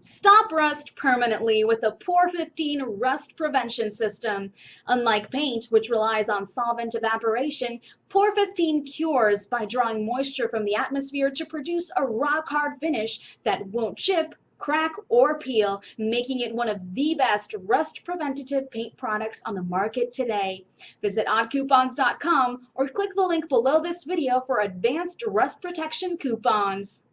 Stop rust permanently with a POR 15 rust prevention system. Unlike paint, which relies on solvent evaporation, POR 15 cures by drawing moisture from the atmosphere to produce a rock hard finish that won't chip, crack, or peel, making it one of the best rust preventative paint products on the market today. Visit oddcoupons.com or click the link below this video for advanced rust protection coupons.